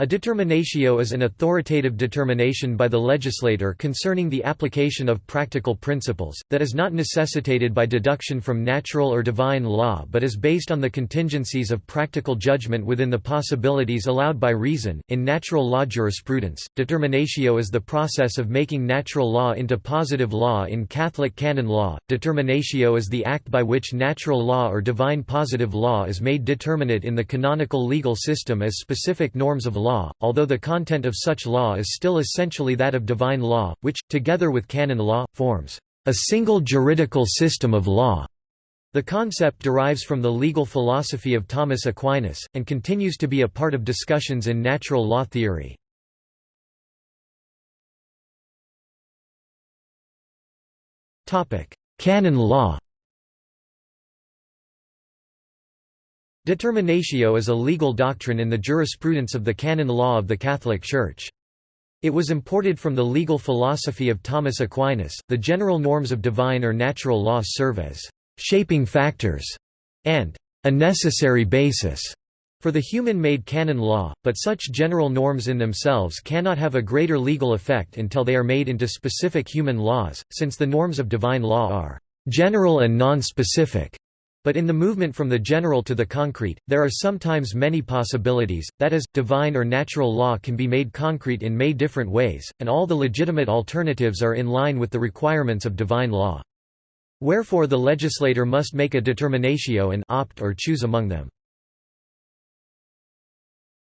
A determinatio is an authoritative determination by the legislator concerning the application of practical principles, that is not necessitated by deduction from natural or divine law but is based on the contingencies of practical judgment within the possibilities allowed by reason. In natural law jurisprudence, determinatio is the process of making natural law into positive law in Catholic canon law. Determinatio is the act by which natural law or divine positive law is made determinate in the canonical legal system as specific norms of law law, although the content of such law is still essentially that of divine law, which, together with canon law, forms a single juridical system of law. The concept derives from the legal philosophy of Thomas Aquinas, and continues to be a part of discussions in natural law theory. Canon law Determinatio is a legal doctrine in the jurisprudence of the canon law of the Catholic Church. It was imported from the legal philosophy of Thomas Aquinas. The general norms of divine or natural law serve as shaping factors and a necessary basis for the human-made canon law, but such general norms in themselves cannot have a greater legal effect until they are made into specific human laws, since the norms of divine law are general and non-specific. But in the movement from the general to the concrete, there are sometimes many possibilities, that is, divine or natural law can be made concrete in many different ways, and all the legitimate alternatives are in line with the requirements of divine law. Wherefore the legislator must make a determinatio and opt or choose among them.